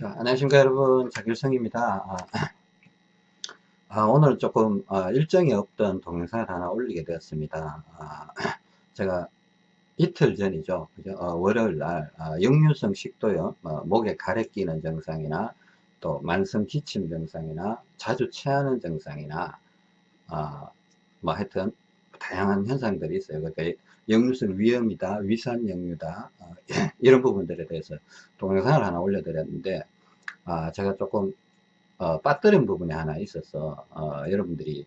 자, 안녕하십니까 여러분. 자길성입니다. 아, 아, 오늘 조금 아, 일정이 없던 동영상을 하나 올리게 되었습니다. 아, 제가 이틀 전이죠? 어, 월요일날 아, 역류성 식도염 어, 목에 가래 끼는 증상이나 또 만성 기침 증상이나 자주 체하는 증상이나 아, 뭐 하여튼 다양한 현상들이 있어요. 그러니까 역류성 위염이다 위산 역류다 어, 이런 부분들에 대해서 동영상을 하나 올려드렸는데 아, 제가 조금 어, 빠뜨린 부분이 하나 있어서 어, 여러분들이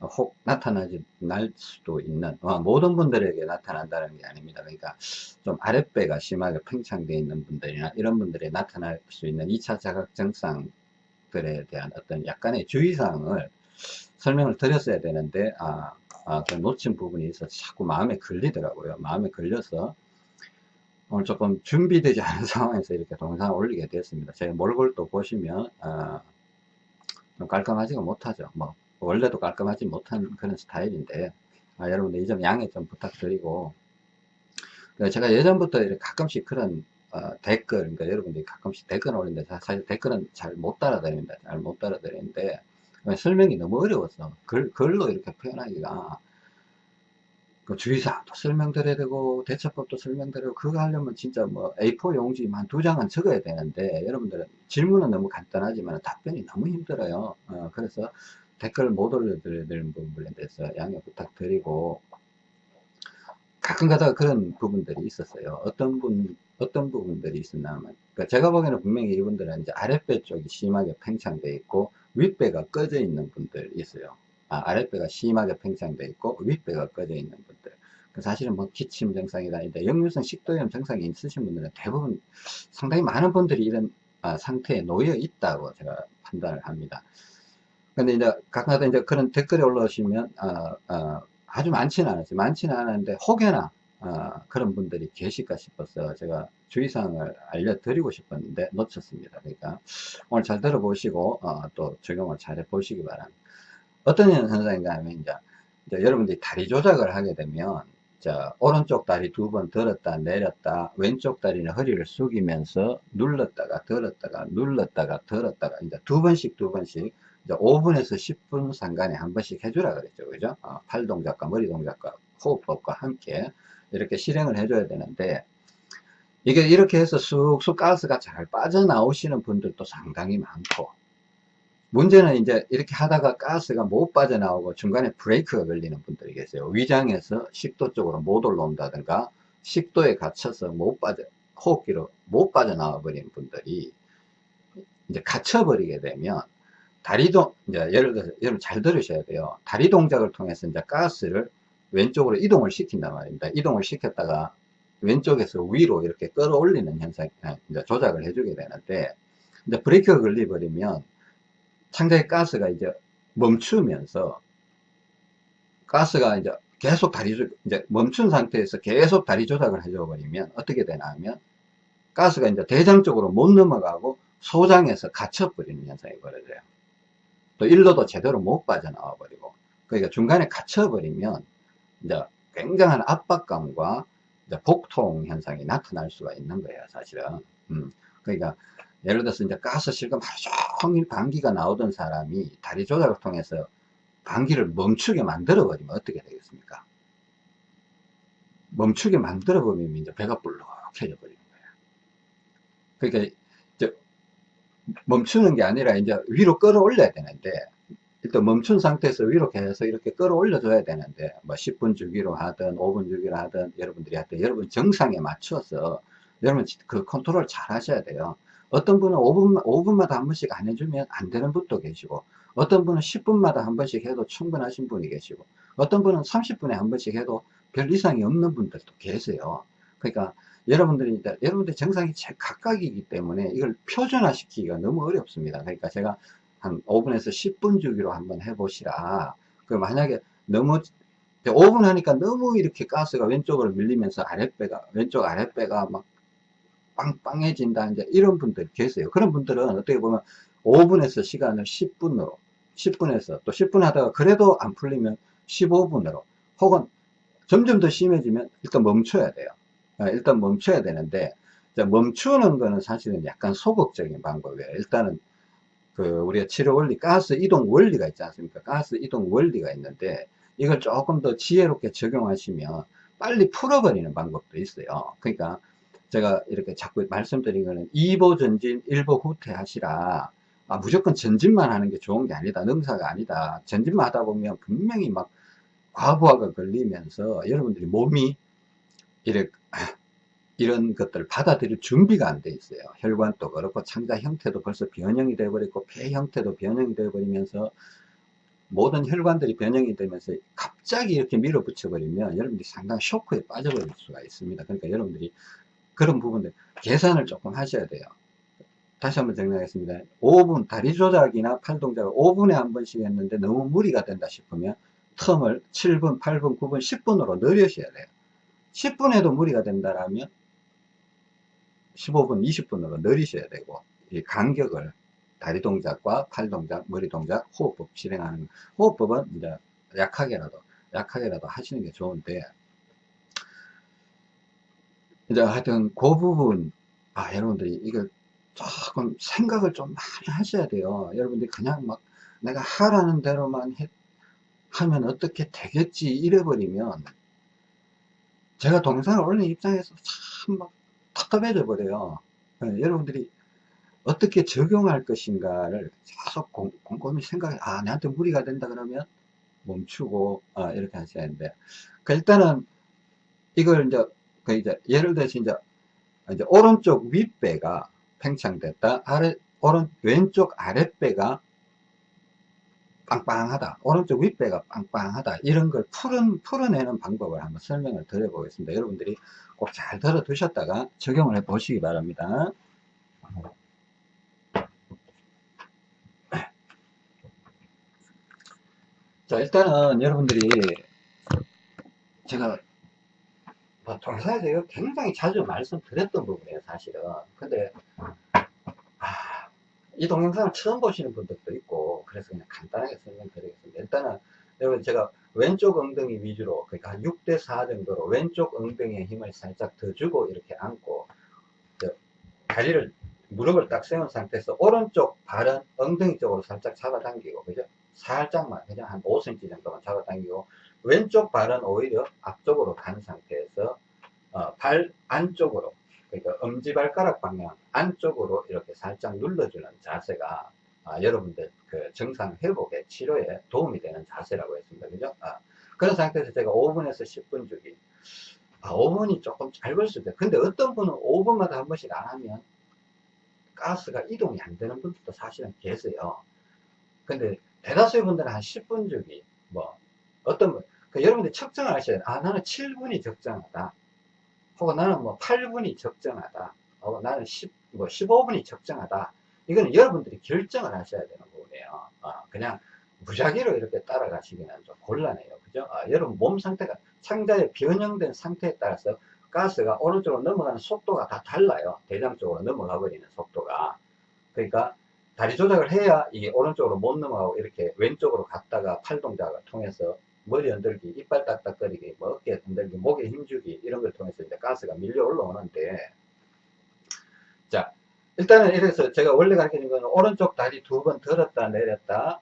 혹 나타나지 날 수도 있는 어, 모든 분들에게 나타난다는 게 아닙니다. 그러니까 좀 아랫배가 심하게 팽창되어 있는 분들이나 이런 분들이 나타날 수 있는 2차 자각 증상들에 대한 어떤 약간의 주의사항을 설명을 드렸어야 되는데 아, 아, 그 놓친 부분이 있어서 자꾸 마음에 걸리더라고요 마음에 걸려서 오늘 조금 준비되지 않은 상황에서 이렇게 동영상을 올리게 됐습니다. 제 몰골도 보시면 어, 좀 깔끔하지가 못하죠. 뭐 원래도 깔끔하지 못한 그런 스타일인데 아, 여러분들 이 점 양해 좀 부탁드리고 그 제가 예전부터 가끔씩 그런 어, 댓글 그러니까 여러분들이 가끔씩 댓글 올리는데 사실 댓글은 잘 못 따라다닙니다. 잘 못 따라다니는데 설명이 너무 어려워서 글, 글로 이렇게 표현하기가 그 주의사항도 설명드려야 되고 대처법도 설명드리고 그거 하려면 진짜 뭐 A4 용지 한 두 장은 적어야 되는데 여러분들은 질문은 너무 간단하지만 답변이 너무 힘들어요. 어, 그래서 댓글 못 올려드리는 부분에 대해서 양해 부탁드리고 가끔 가다가 그런 부분들이 있었어요. 어떤 분 어떤 부분들이 있었냐면. 그러니까 제가 보기에는 분명히 이분들은 이제 아랫배 쪽이 심하게 팽창되어 있고 윗배가 꺼져 있는 분들이 있어요. 아, 아랫배가 심하게 팽창되어 있고 윗배가 꺼져 있는 분들. 그 사실은 뭐 기침 증상이다 역류성 식도염 증상이 있으신 분들은 대부분 상당히 많은 분들이 이런 아, 상태에 놓여 있다고 제가 판단을 합니다. 근데 이제 가끔가다 이제 그런 댓글이 올라오시면 어, 어, 아주 많지는 않았어요. 많지는 않았는데 혹여나 어, 그런 분들이 계실까 싶어서 제가 주의사항을 알려드리고 싶었는데 놓쳤습니다. 그러니까 오늘 잘 들어보시고 어, 또 적용을 잘 해보시기 바랍니다. 어떤 현상인가 하면 이제, 이제 여러분들이 다리 조작을 하게 되면 자 오른쪽 다리 두 번 들었다 내렸다 왼쪽 다리는 허리를 숙이면서 눌렀다가 들었다가 눌렀다가 들었다가 이제 두 번씩 두 번씩 이제 5분에서 10분 상간에 한 번씩 해주라 그랬죠. 그죠? 어, 팔 동작과 머리 동작과 호흡법과 함께 이렇게 실행을 해줘야 되는데 이게 이렇게 해서 쑥쑥 가스가 잘 빠져나오시는 분들도 상당히 많고 문제는 이제 이렇게 하다가 가스가 못 빠져나오고 중간에 브레이크가 걸리는 분들이 계세요. 위장에서 식도 쪽으로 못 올라온다든가 식도에 갇혀서 못 빠져 호흡기로 못 빠져나와 버린 분들이 이제 갇혀 버리게 되면 다리동 이제 예를 들어서 여러분 잘 들으셔야 돼요. 다리 동작을 통해서 이제 가스를 왼쪽으로 이동을 시킨단 말입니다. 이동을 시켰다가 왼쪽에서 위로 이렇게 끌어올리는 현상, 아, 이제 조작을 해주게 되는데, 이제 브레이크가 걸려버리면 창자의 가스가 이제 멈추면서 가스가 이제 계속 다리 조 이제 멈춘 상태에서 계속 다리 조작을 해줘 버리면 어떻게 되나 하면 가스가 이제 대장 쪽으로 못 넘어가고 소장에서 갇혀 버리는 현상이 벌어져요. 또 일로도 제대로 못 빠져나와 버리고 그러니까 중간에 갇혀 버리면 이제 굉장한 압박감과 복통 현상이 나타날 수가 있는 거예요 사실은 음, 그러니까 예를 들어서 이제 가스 실금 하루 종일 방귀가 나오던 사람이 다리 조작을 통해서 방귀를 멈추게 만들어 버리면 어떻게 되겠습니까? 멈추게 만들어 버리면 이제 배가 불룩해져 버리는 거예요. 그러니까 이제 멈추는 게 아니라 이제 위로 끌어올려야 되는데 일단 멈춘 상태에서 위로 계속 이렇게 끌어올려 줘야 되는데 뭐 10분 주기로 하든 5분 주기로 하든 여러분들이 하든 여러분 정상에 맞춰서 여러분 그 컨트롤 잘 하셔야 돼요. 어떤 분은 5분, 5분마다 한 번씩 안 해주면 안 되는 분도 계시고 어떤 분은 10분마다 한 번씩 해도 충분하신 분이 계시고 어떤 분은 30분에 한 번씩 해도 별 이상이 없는 분들도 계세요 그러니까 여러분들이 여러분들 정상이 각각이기 때문에 이걸 표준화 시키기가 너무 어렵습니다 그러니까 제가 한 5분에서 10분 주기로 한번 해보시라. 그 만약에 너무 5분 하니까 너무 이렇게 가스가 왼쪽으로 밀리면서 아랫배가 왼쪽 아랫배가 막 빵빵해진다 이제 이런 분들이 계세요. 그런 분들은 어떻게 보면 5분에서 시간을 10분으로 10분에서 또 10분 하다가 그래도 안 풀리면 15분으로 혹은 점점 더 심해지면 일단 멈춰야 돼요. 아, 일단 멈춰야 되는데 자, 멈추는 거는 사실은 약간 소극적인 방법이에요. 일단은 그 우리가 치료 원리, 가스 이동 원리가 있지 않습니까? 가스 이동 원리가 있는데 이걸 조금 더 지혜롭게 적용하시면 빨리 풀어버리는 방법도 있어요. 그러니까 제가 이렇게 자꾸 말씀드린 거는 2보 전진, 1보 후퇴 하시라. 아, 무조건 전진만 하는 게 좋은 게 아니다. 능사가 아니다. 전진만 하다 보면 분명히 막 과부하가 걸리면서 여러분들이 몸이 이렇게 이런 것들을 받아들일 준비가 안 돼 있어요. 혈관도 그렇고 창자 형태도 벌써 변형이 돼버리고 폐 형태도 변형이 돼버리면서 모든 혈관들이 변형이 되면서 갑자기 이렇게 밀어붙여 버리면 여러분들이 상당히 쇼크에 빠져버릴 수가 있습니다. 그러니까 여러분들이 그런 부분들 계산을 조금 하셔야 돼요. 다시 한번 정리하겠습니다. 5분 다리 조작이나 팔 동작을 5분에 한 번씩 했는데 너무 무리가 된다 싶으면 텀을 7분, 8분, 9분, 10분으로 늘리셔야 돼요. 10분에도 무리가 된다라면 15분, 20분으로 늘리셔야 되고 이 간격을 다리 동작과 팔 동작, 머리 동작, 호흡법 실행하는 호흡법은 이제 약하게라도 약하게라도 하시는 게 좋은데 이제 하여튼 그 부분 아 여러분들이 이걸 조금 생각을 좀 많이 하셔야 돼요. 여러분들이 그냥 막 내가 하라는 대로만 해, 하면 어떻게 되겠지 이래버리면 제가 동영상을 올린 입장에서 참 막 답답해져 버려요. 네, 여러분들이 어떻게 적용할 것인가를 계속 곰, 곰곰이 생각해 아 내한테 무리가 된다 그러면 멈추고 아, 이렇게 하셔야 하는데 그 일단은 이걸 이제 그 이제 예를 들어서 이제 이제 오른쪽 윗배가 팽창됐다. 아래 오른 왼쪽 아랫배가 빵빵하다. 오른쪽 윗배가 빵빵하다. 이런 걸 풀은, 풀어내는 방법을 한번 설명을 드려 보겠습니다. 여러분들이 꼭 잘 들어 두셨다가 적용을 해 보시기 바랍니다. 자 일단은 여러분들이 제가 뭐 동사에서 이거 굉장히 자주 말씀드렸던 부분이에요 사실은. 근데 아, 이 동영상을 처음 보시는 분들도 있고 그래서 그냥 간단하게 설명드리겠습니다. 일단은 여러분 제가 왼쪽 엉덩이 위주로 그러니까 한 6대4 정도로 왼쪽 엉덩이에 힘을 살짝 더 주고 이렇게 안고 다리를 무릎을 딱 세운 상태에서 오른쪽 발은 엉덩이 쪽으로 살짝 잡아당기고 그죠? 살짝만 그냥 한 5cm 정도만 잡아당기고 왼쪽 발은 오히려 앞쪽으로 간 상태에서 어, 발 안쪽으로 그러니까 엄지발가락 방향 안쪽으로 이렇게 살짝 눌러주는 자세가 아, 여러분들 그 정상 회복에 치료에 도움이 되는 자세라고 했습니다. 그죠? 아, 그런 상태에서 제가 5분에서 10분 주기. 아, 5분이 조금 짧을 수도 있어요. 근데 어떤 분은 5분마다 한 번씩 안 하면 가스가 이동이 안 되는 분들도 사실은 계세요. 근데 대다수의 분들은 한 10분 주기, 뭐, 어떤 분, 그 여러분들 측정을 하셔야 돼요. 아, 나는 7분이 적정하다. 혹은 나는 뭐 8분이 적정하다. 혹은 나는 10, 뭐 15분이 적정하다. 이거는 여러분들이 결정을 하셔야 되는. 어, 그냥 무작위로 이렇게 따라가시기는 좀 곤란해요. 그죠? 어, 여러분 몸 상태가 창자의 변형된 상태에 따라서 가스가 오른쪽으로 넘어가는 속도가 다 달라요. 대장 쪽으로 넘어가 버리는 속도가. 그러니까 다리 조작을 해야 이게 오른쪽으로 못 넘어가고 이렇게 왼쪽으로 갔다가 팔 동작을 통해서 머리 흔들기, 이빨 딱딱거리기, 뭐 어깨 흔들기, 목에 힘주기 이런 걸 통해서 이제 가스가 밀려 올라오는데 자 일단은 이래서 제가 원래 가르치는 거는 오른쪽 다리 두 번 들었다 내렸다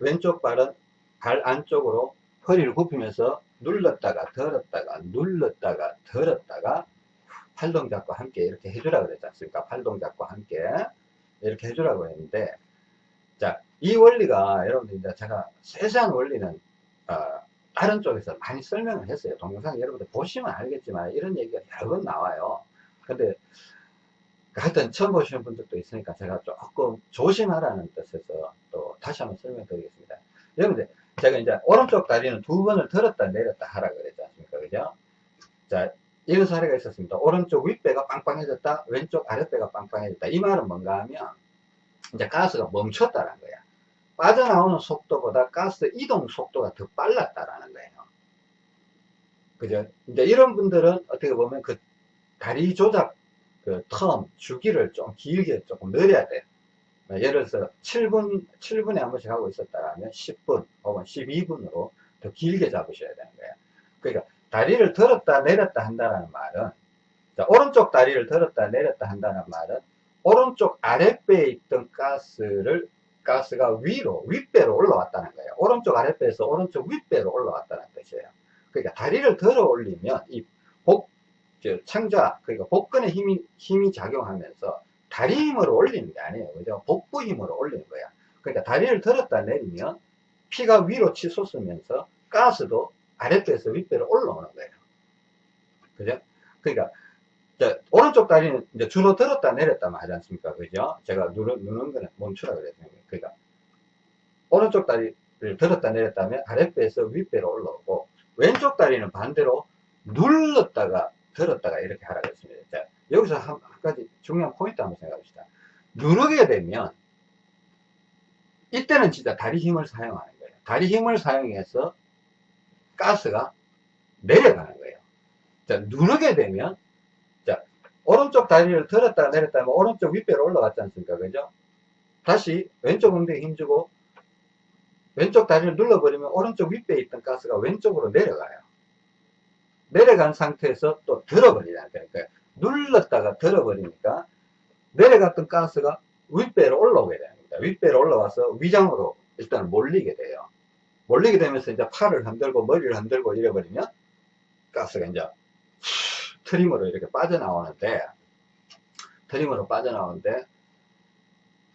왼쪽 발은 발 안쪽으로 허리를 굽히면서 눌렀다가 들었다가 눌렀다가 들었다가 팔 동작과 함께 이렇게 해주라 그랬지 않습니까? 팔 동작과 함께 이렇게 해주라고 했는데 자, 이 원리가 여러분들 이제 제가 세세한 원리는 어, 다른 쪽에서 많이 설명을 했어요. 동영상 여러분들 보시면 알겠지만 이런 얘기가 여러 번 나와요. 근데 하여튼 처음 보시는 분들도 있으니까 제가 조금 조심하라는 뜻에서 또 다시 한번 설명드리겠습니다. 여러분들 제가 이제 오른쪽 다리는 두 번을 들었다 내렸다 하라 그랬지 않습니까? 그죠? 자, 이런 사례가 있었습니다. 오른쪽 윗배가 빵빵해졌다, 왼쪽 아랫배가 빵빵해졌다. 이 말은 뭔가 하면, 이제 가스가 멈췄다는 거야. 빠져나오는 속도보다 가스 이동 속도가 더 빨랐다라는 거예요. 그죠? 이제 이런 분들은 어떻게 보면 그 다리 조작 그 텀, 주기를 좀 길게 조금 늘려야 돼. 예를 들어서 7분, 7분에 한 번씩 하고 있었다면 10분 혹은 12분으로 더 길게 잡으셔야 되는 거예요. 그러니까 다리를 들었다 내렸다 한다는 말은 자, 오른쪽 다리를 들었다 내렸다 한다는 말은 오른쪽 아랫배에 있던 가스를 가스가 위로 윗배로 올라왔다는 거예요. 오른쪽 아랫배에서 오른쪽 윗배로 올라왔다는 뜻이에요. 그러니까 다리를 들어 올리면 이 창자 그러니까 복근에 힘이 힘이 작용하면서 다리 힘으로 올리는 게 아니에요. 그죠? 복부 힘으로 올리는 거야. 그러니까 다리를 들었다 내리면 피가 위로 치솟으면서 가스도 아랫배에서 윗배로 올라오는 거예요. 그죠? 그러니까 자, 오른쪽 다리는 이제 주로 들었다 내렸다 하지 않습니까? 그죠? 제가 누르, 누는 거는 멈추라 그랬어요. 그러니까 오른쪽 다리를 들었다 내렸다면 아랫배에서 윗배로 올라오고 왼쪽 다리는 반대로 눌렀다가 들었다가 이렇게 하라고 했습니다. 자, 여기서 한, 한 가지 중요한 포인트 한번 생각해 봅시다. 누르게 되면 이때는 진짜 다리 힘을 사용하는 거예요. 다리 힘을 사용해서 가스가 내려가는 거예요. 자, 누르게 되면 자, 오른쪽 다리를 들었다 내렸다 하면 오른쪽 윗배로 올라갔지 않습니까? 그죠? 다시 왼쪽 엉덩이 힘주고 왼쪽 다리를 눌러버리면 오른쪽 윗배에 있던 가스가 왼쪽으로 내려가요. 내려간 상태에서 또 들어버리잖아요. 그러니까 눌렀다가 들어버리니까 내려갔던 가스가 윗배로 올라오게 됩니다. 윗배로 올라와서 위장으로 일단 몰리게 돼요. 몰리게 되면서 이제 팔을 흔들고 머리를 흔들고 이래버리면 가스가 이제 트림으로 이렇게 빠져나오는데 트림으로 빠져나오는데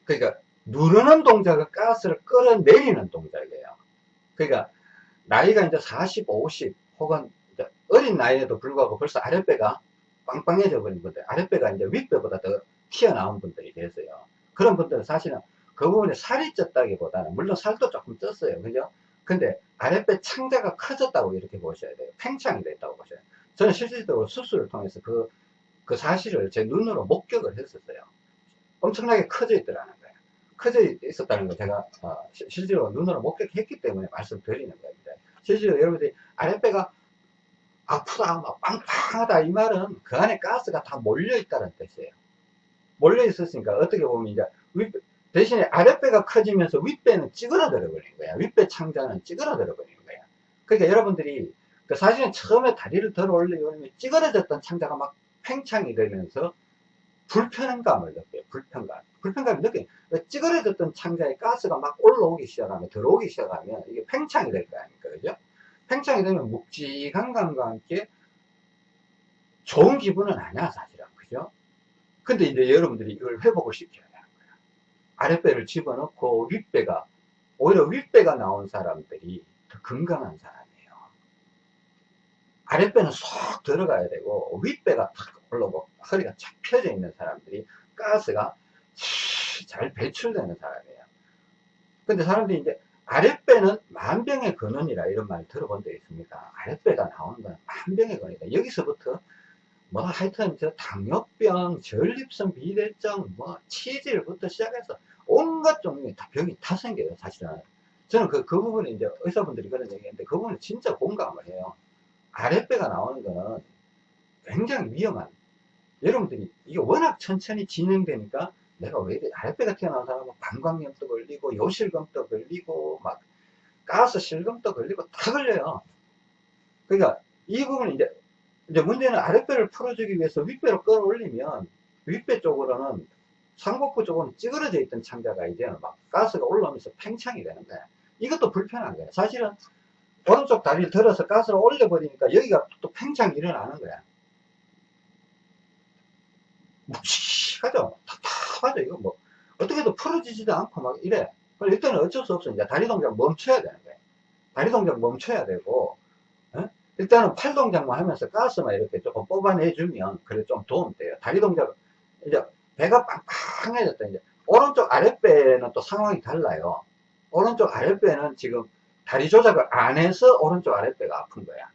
그러니까 누르는 동작은 가스를 끌어내리는 동작이에요. 그러니까 나이가 이제 40, 50 혹은 어린 나이에도 불구하고 벌써 아랫배가 빵빵해져 버린 분들, 아랫배가 이제 윗배보다 더 튀어나온 분들이 계세요. 그런 분들은 사실은 그 부분에 살이 쪘다기보다는, 물론 살도 조금 쪘어요. 그죠? 근데 아랫배 창자가 커졌다고 이렇게 보셔야 돼요. 팽창이 됐다고 보셔야 돼요. 저는 실질적으로 수술을 통해서 그, 그 사실을 제 눈으로 목격을 했었어요. 엄청나게 커져 있더라는 거예요. 커져 있었다는 거 제가 어, 실제로 눈으로 목격했기 때문에 말씀드리는 겁니다. 실제로 여러분들이 아랫배가 아프다, 막 빵빵하다 이 말은 그 안에 가스가 다 몰려 있다는 뜻이에요. 몰려 있었으니까 어떻게 보면 이제 윗, 대신에 아랫배가 커지면서 윗배는 찌그러들어 버린 거야. 윗배 창자는 찌그러들어 버린 거야. 그러니까 여러분들이 그 사실은 처음에 다리를 들어 올리면 찌그러졌던 창자가 막 팽창이 되면서 불편감을 느껴요. 불편감. 불편감을 느껴요. 찌그러졌던 창자에 가스가 막 올라오기 시작하면, 들어오기 시작하면 이게 팽창이 될 거 아닙니까? 그죠? 팽창이 되면 묵직한 감과 함께 좋은 기분은 아니야, 사실은. 그죠? 근데 이제 여러분들이 이걸 회복을 시켜야 되는 거야. 아랫배를 집어넣고 윗배가, 오히려 윗배가 나온 사람들이 더 건강한 사람이에요. 아랫배는 쏙 들어가야 되고, 윗배가 탁 올라오고, 허리가 착 펴져 있는 사람들이 가스가 잘 배출되는 사람이에요. 근데 사람들이 이제 아랫배는 만병의 근원이라 이런 말 들어본 적 있습니까? 아랫배가 나오는 건 만병의 근원이다. 여기서부터 뭐 하여튼 저 당뇨병, 전립선 비대증, 뭐 치질부터 시작해서 온갖 종류의 다 병이 다 생겨요, 사실은. 저는 그, 그 부분에 이제 의사분들이 그런 얘기했는데 그 부분에 진짜 공감을 해요. 아랫배가 나오는 거는 굉장히 위험한. 여러분들이 이게 워낙 천천히 진행되니까 내가 왜 이래 아랫배가 튀어나온 사람은 방광염도 걸리고 요실금도 걸리고 막 가스 실금도 걸리고 다 걸려요. 그러니까 이 부분은 이제 이제 문제는 아랫배를 풀어주기 위해서 윗배로 끌어올리면 윗배 쪽으로는 상복부 쪽은 찌그러져 있던 창자가 이제는 막 가스가 올라오면서 팽창이 되는 거야. 이것도 불편한 거야. 사실은 오른쪽 다리를 들어서 가스를 올려버리니까 여기가 또 팽창이 일어나는 거야. 묵직하죠? 답답하죠? 이거 뭐, 어떻게 해도 풀어지지도 않고 막 이래. 그럼 이때는 어쩔 수 없어. 이제 다리 동작 멈춰야 되는 거예요. 다리 동작 멈춰야 되고, 어? 일단은 팔 동작만 하면서 가스만 이렇게 조금 뽑아내주면, 그래 좀 도움 돼요. 다리 동작, 이제 배가 빵빵해졌다. 이제 오른쪽 아랫배는 또 상황이 달라요. 오른쪽 아랫배는 지금 다리 조작을 안 해서 오른쪽 아랫배가 아픈 거야.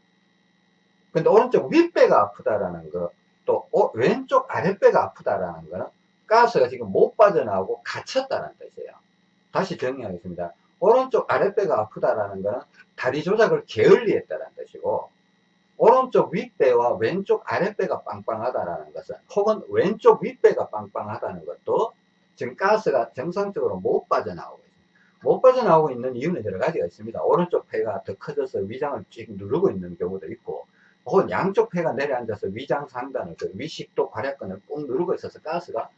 근데 오른쪽 윗배가 아프다라는 거, 또 왼쪽 아랫배가 아프다라는 거는 가스가 지금 못 빠져나오고 갇혔다는 뜻이에요. 다시 정리하겠습니다. 오른쪽 아랫배가 아프다라는 거는 다리 조작을 게을리했다는 뜻이고 오른쪽 윗배와 왼쪽 아랫배가 빵빵하다라는 것은 혹은 왼쪽 윗배가 빵빵하다는 것도 지금 가스가 정상적으로 못 빠져나오고 있습니다. 못 빠져나오고 있는 이유는 여러 가지가 있습니다. 오른쪽 배가 더 커져서 위장을 쭉 누르고 있는 경우도 있고 혹은 양쪽 폐가 내려앉아서 위장 상단을 그 위식도 괄약근을 꾹 누르고 있어서 가스가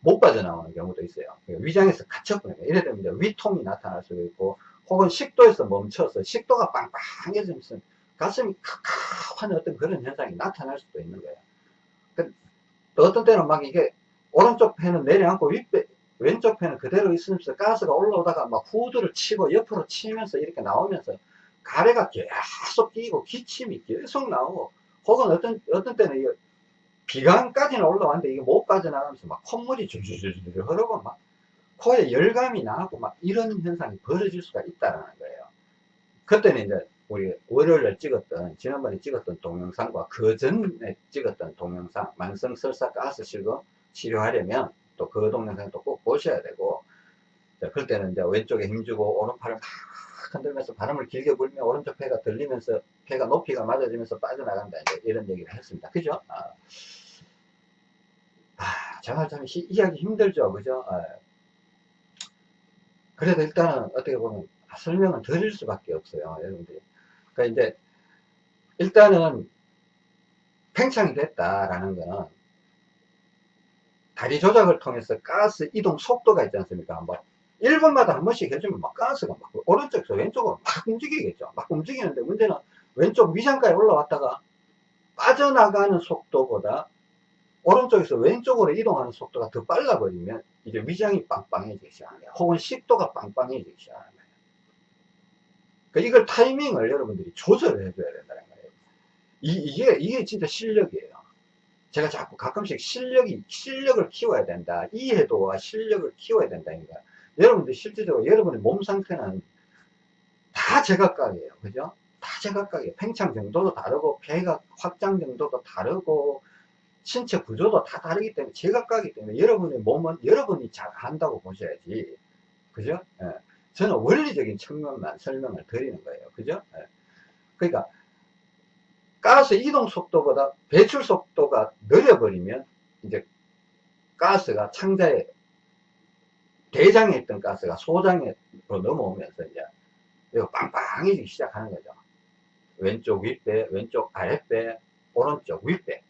못 빠져나오는 경우도 있어요. 그러니까 위장에서 갇혀버려요. 이래 이제 위통이 나타날 수도 있고 혹은 식도에서 멈춰서 식도가 빵빵해지면서 가슴이 칵칵한 어떤 그런 현상이 나타날 수도 있는 거예요. 그 어떤 때는 막 이게 오른쪽 폐는 내려앉고 윗배, 왼쪽 폐는 그대로 있으면서 가스가 올라오다가 막 후드를 치고 옆으로 치면서 이렇게 나오면서 가래가 계속 끼고 기침이 계속 나오고 혹은 어떤 어떤 때는 이게 비강까지는 올라왔는데 이게 못 빠져나가면서 막 콧물이 줄줄줄줄 흐르고 막 코에 열감이 나고 막 이런 현상이 벌어질 수가 있다는 거예요. 그때는 이제 우리 월요일에 찍었던 지난번에 찍었던 동영상과 그 전에 찍었던 동영상 만성 설사 가스 실금 치료하려면 또 그 동영상 도꼭 보셔야 되고 그럴 때는 이제 왼쪽에 힘주고 오른팔을 막 흔들면서 바람을 길게 불면 오른쪽 폐가 들리면서 폐가 높이가 맞아지면서 빠져나간다 이런 얘기를 했습니다. 그죠? 아, 아 정말 참 히, 이해하기 힘들죠. 그죠? 아, 그래도 일단은 어떻게 보면 설명은 드릴 수밖에 없어요. 여러분들이. 그러니까 이제 일단은 팽창이 됐다라는 거는 다리 조작을 통해서 가스 이동 속도가 있지 않습니까? 뭐 1분마다 한 번씩 해주면 막 가스가 막 오른쪽에서 왼쪽으로 막 움직이겠죠. 막 움직이는데 문제는 왼쪽 위장까지 올라왔다가 빠져나가는 속도보다 오른쪽에서 왼쪽으로 이동하는 속도가 더 빨라버리면 이제 위장이 빵빵해지기 거예요. 혹은 식도가 빵빵해지기 거예요. 그러니까 이걸 타이밍을 여러분들이 조절을 해줘야 된다는 거예요. 이, 이게, 이게 진짜 실력이에요. 제가 자꾸 가끔씩 실력이, 실력을 키워야 된다. 이해도와 실력을 키워야 된다니까. 여러분들 실질적으로 여러분의 몸 상태는 다 제각각이에요. 그죠? 다 제각각이에요. 팽창 정도도 다르고, 폐가 확장 정도도 다르고, 신체 구조도 다 다르기 때문에 제각각이기 때문에 여러분의 몸은 여러분이 잘 한다고 보셔야지. 그죠? 예. 저는 원리적인 측면만 설명을 드리는 거예요. 그죠? 예. 그러니까 가스 이동 속도보다 배출 속도가 느려버리면 이제 가스가 창자에 대장에 있던 가스가 소장으로 넘어오면서 이제 이거 빵빵해지기 시작하는 거죠. 왼쪽 윗배, 왼쪽 아랫배, 오른쪽 윗배.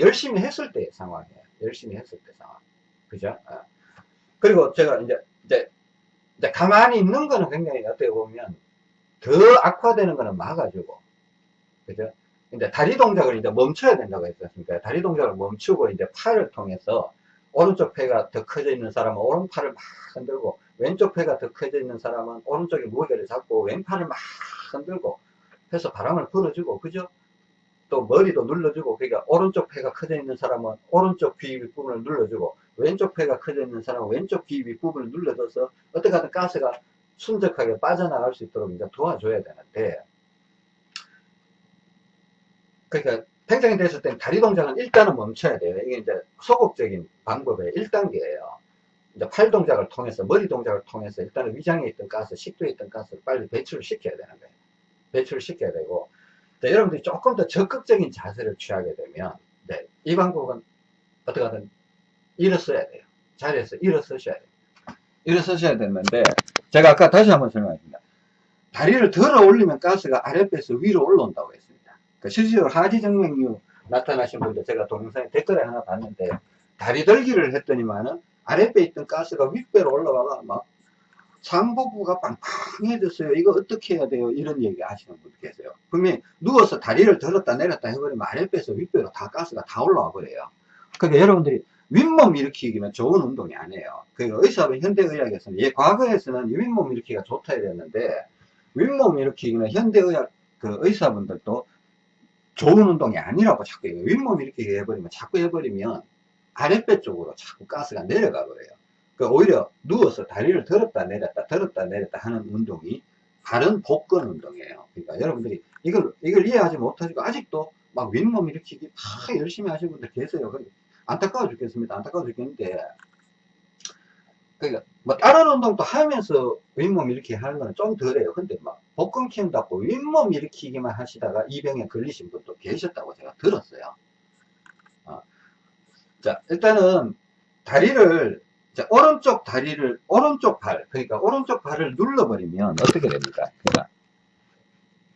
열심히 했을 때의 상황이에요. 열심히 했을 때 상황. 그죠? 어. 그리고 제가 이제, 이제, 이제 가만히 있는 거는 굉장히 어떻게 보면 더 악화되는 거는 막아주고. 그죠? 이제 다리 동작을 이제 멈춰야 된다고 했었으니까 다리 동작을 멈추고 이제 팔을 통해서 오른쪽 폐가 더 커져 있는 사람은 오른팔을 막 흔들고 왼쪽 폐가 더 커져 있는 사람은 오른쪽에 무게를 잡고 왼팔을 막 흔들고 해서 바람을 불어주고 그죠? 또 머리도 눌러주고 그러니까 오른쪽 폐가 커져 있는 사람은 오른쪽 귀 윗부분을 눌러주고 왼쪽 폐가 커져 있는 사람은 왼쪽 귀 윗부분을 눌러줘서 어떻게 하든 가스가 순적하게 빠져나갈 수 있도록 이제 도와줘야 되는데 그러니까 팽창이 됐을 때는 다리 동작은 일단은 멈춰야 돼요. 이게 이제 소극적인 방법의 1단계예요. 이제 팔 동작을 통해서 머리 동작을 통해서 일단은 위장에 있던 가스, 식도에 있던 가스를 빨리 배출을 시켜야 되는 거예요. 배출을 시켜야 되고 자, 여러분들이 조금 더 적극적인 자세를 취하게 되면 네, 이 방법은 어떻게 하든 일어서야 돼요. 자리에서 일어서셔야 돼요. 일어서셔야 되는데 제가 아까 다시 한번 설명하겠습니다. 다리를 들어 올리면 가스가 아랫배에서 위로 올라온다고 했습니다. 그 실제로 하지 정맥류 나타나신 분들 제가 동영상에 댓글에 하나 봤는데 다리 들기를 했더니만은 아랫배에 있던 가스가 윗배로 올라와가 막 상복부가 빵빵해졌어요. 이거 어떻게 해야 돼요? 이런 얘기 하시는 분들 계세요. 분명히 누워서 다리를 들었다 내렸다 해버리면 아랫배에서 윗배로 다 가스가 다 올라와 버려요. 그러니까 여러분들이 윗몸 일으키기는 좋은 운동이 아니에요. 그러니까 의사는 현대의학에서는, 예, 과거에서는 윗몸 일으키기가 좋다 이랬는데, 윗몸 일으키기는 현대의학 그 의사분들도 좋은 운동이 아니라고 자꾸. 윗몸 일으키기 해버리면, 자꾸 해버리면 아랫배 쪽으로 자꾸 가스가 내려가 버려요. 그 오히려 누워서 다리를 들었다 내렸다 들었다 내렸다 하는 운동이 다른 복근 운동이에요. 그러니까 여러분들이 이걸 이걸 이해하지 못하시고 아직도 막 윗몸 일으키기 다 열심히 하시는 분들 계세요. 안타까워 죽겠습니다. 안타까워 죽겠는데 그러니까 뭐 다른 운동도 하면서 윗몸 일으키기 하는 거는 좀 덜해요. 근데 막 복근 키운다고 윗몸 일으키기만 하시다가 이 병에 걸리신 분도 계셨다고 제가 들었어요. 어. 자 일단은 다리를 자, 오른쪽 다리를, 오른쪽 발, 그러니까 오른쪽 발을 눌러버리면 어떻게 됩니까? 그러니까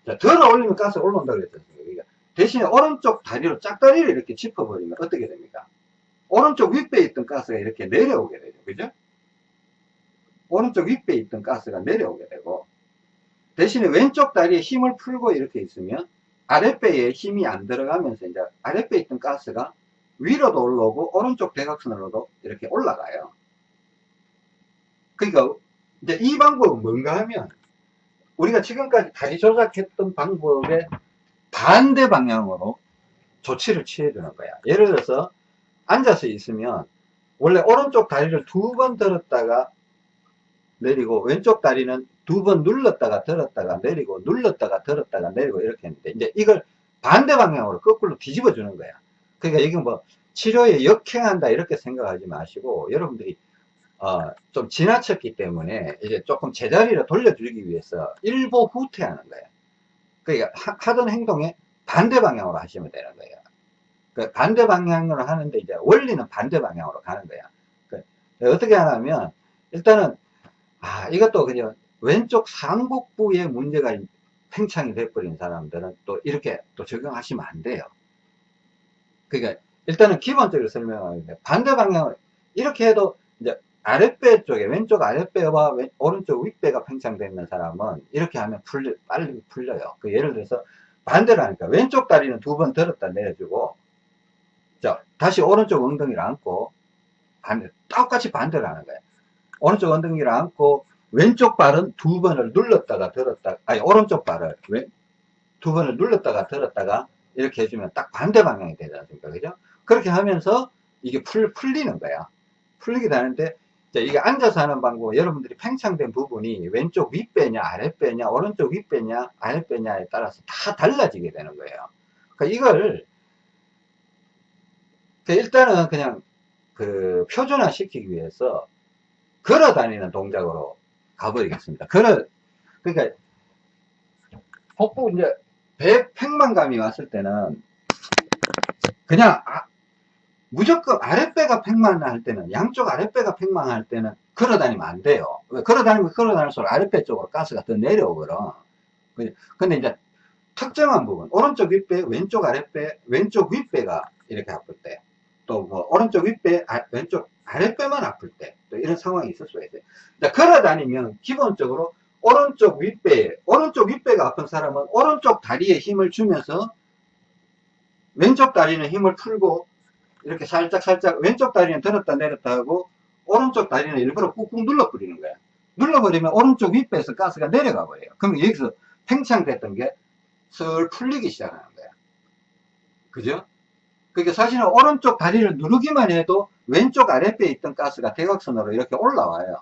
자, 들어 올리면 가스가 올라온다고 그랬잖아요. 그러니까 대신에 오른쪽 다리로 짝다리를 이렇게 짚어버리면 어떻게 됩니까? 오른쪽 윗배에 있던 가스가 이렇게 내려오게 되죠. 그죠? 오른쪽 윗배에 있던 가스가 내려오게 되고 대신에 왼쪽 다리에 힘을 풀고 이렇게 있으면 아랫배에 힘이 안 들어가면서 이제 아랫배에 있던 가스가 위로도 올라오고 오른쪽 대각선으로도 이렇게 올라가요. 그러니까 이제 이 방법은 뭔가 하면 우리가 지금까지 다리 조작했던 방법의 반대 방향으로 조치를 취해야 되는 거야. 예를 들어서 앉아서 있으면 원래 오른쪽 다리를 두 번 들었다가 내리고 왼쪽 다리는 두 번 눌렀다가 들었다가 내리고 눌렀다가 들었다가 내리고 이렇게 했는데 이제 이걸 반대 방향으로 거꾸로 뒤집어 주는 거야. 그러니까 이게 뭐 치료에 역행한다 이렇게 생각하지 마시고 여러분들이 어, 좀 지나쳤기 때문에 이제 조금 제자리로 돌려주기 위해서 일보 후퇴하는 거예요. 그러니까 하, 던 행동에 반대 방향으로 하시면 되는 거예요. 그 반대 방향으로 하는데 이제 원리는 반대 방향으로 가는 거야. 그 어떻게 하냐면 일단은 아 이것도 그냥 왼쪽 상복부에 문제가 팽창이 돼버린 사람들은 또 이렇게 또 적용하시면 안 돼요. 그러니까 일단은 기본적으로 설명하는데 반대 방향으로 이렇게 해도 이제 아랫배 쪽에 왼쪽 아랫배와 왼, 오른쪽 윗배가 팽창되어 있는 사람은 이렇게 하면 풀려, 빨리 풀려요. 그 예를 들어서 반대로 하니까 왼쪽 다리는 두 번 들었다 내려주고 자 다시 오른쪽 엉덩이를 안고 반대 똑같이 반대로 하는 거예요. 오른쪽 엉덩이를 안고 왼쪽 발은 두 번을 눌렀다가 들었다 아니 오른쪽 발을 왼, 두 번을 눌렀다가 들었다가 이렇게 해주면 딱 반대 방향이 되지 않습니까? 그죠? 그렇게 하면서 이게 풀, 풀리는 거야. 풀리게 되는데 이게 앉아서 하는 방법 여러분들이 팽창된 부분이 왼쪽 윗배냐 아랫배냐 오른쪽 윗배냐 아랫배냐에 따라서 다 달라지게 되는 거예요. 그러니까 이걸 일단은 그냥 그 표준화 시키기 위해서 걸어 다니는 동작으로 가버리겠습니다. 걸어 그러니까 복부 이제 배 팽만감이 왔을 때는 그냥 아, 무조건 아랫배가 팽만할 때는 양쪽 아랫배가 팽만할 때는 걸어 다니면 안 돼요. 걸어 다니면 걸어 다닐수록 아랫배 쪽으로 가스가 더 내려오거든. 근데 이제 특정한 부분 오른쪽 윗배 왼쪽 아랫배 왼쪽 윗배가 이렇게 아플 때 또 뭐 오른쪽 윗배 아, 왼쪽 아랫배만 아플 때 또 이런 상황이 있을 수가 있어요. 걸어 다니면 기본적으로 오른쪽 윗배 오른쪽 윗배가 아픈 사람은 오른쪽 다리에 힘을 주면서 왼쪽 다리는 힘을 풀고 이렇게 살짝 살짝 왼쪽 다리는 들었다 내렸다 하고 오른쪽 다리는 일부러 꾹꾹 눌러버리는 거야. 눌러버리면 오른쪽 윗배에서 가스가 내려가 버려요. 그럼 여기서 팽창됐던 게 슬 풀리기 시작하는 거야. 그죠? 그러니까 사실은 오른쪽 다리를 누르기만 해도 왼쪽 아랫배에 있던 가스가 대각선으로 이렇게 올라와요.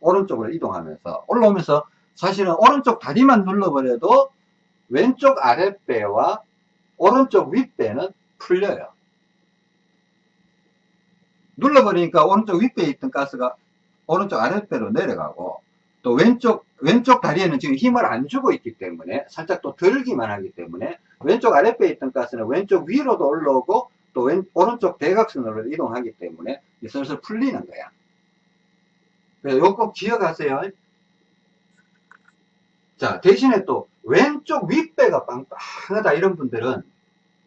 오른쪽으로 이동하면서. 올라오면서 사실은 오른쪽 다리만 눌러버려도 왼쪽 아랫배와 오른쪽 윗배는 풀려요. 눌러버리니까 오른쪽 윗배에 있던 가스가 오른쪽 아랫배로 내려가고 또 왼쪽 왼쪽 다리에는 지금 힘을 안 주고 있기 때문에 살짝 또 들기만 하기 때문에 왼쪽 아랫배에 있던 가스는 왼쪽 위로도 올라오고 또 왼, 오른쪽 대각선으로 이동하기 때문에 슬슬 풀리는 거야. 그래서 이거 꼭 기억하세요. 자 대신에 또 왼쪽 윗배가 빵빵하다 이런 분들은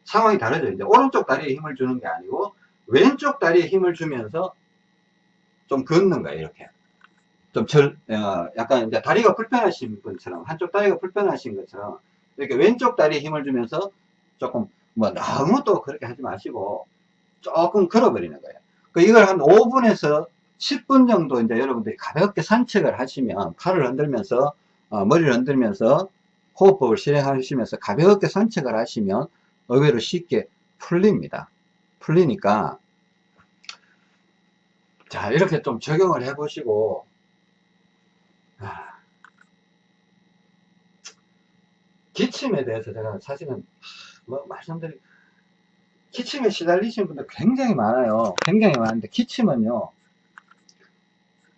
상황이 다르죠. 이제 오른쪽 다리에 힘을 주는 게 아니고 왼쪽 다리에 힘을 주면서 좀 걷는 거예요 이렇게. 좀 절, 어, 약간 이제 다리가 불편하신 분처럼 한쪽 다리가 불편하신 것처럼 이렇게 왼쪽 다리에 힘을 주면서 조금 뭐 너무 또 그렇게 하지 마시고 조금 걸어버리는 거예요. 그 이걸 한 5분에서 10분 정도 이제 여러분들이 가볍게 산책을 하시면 팔을 흔들면서 어, 머리를 흔들면서 호흡법을 실행하시면서 가볍게 산책을 하시면 의외로 쉽게 풀립니다. 풀리니까 자 이렇게 좀 적용을 해 보시고 아, 기침에 대해서 제가 사실은 뭐 말씀드리 기침에 시달리시는 분들 굉장히 많아요. 굉장히 많은데 기침은요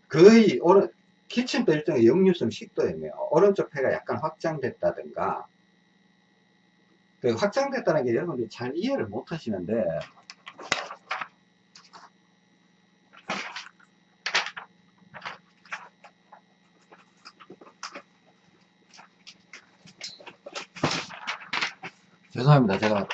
거의 오른 기침도 일종의 역류성 식도염이에요. 오른쪽 폐가 약간 확장됐다든가. 그 확장됐다는 게 여러분들이 잘 이해를 못 하시는데 죄송합니다. 제가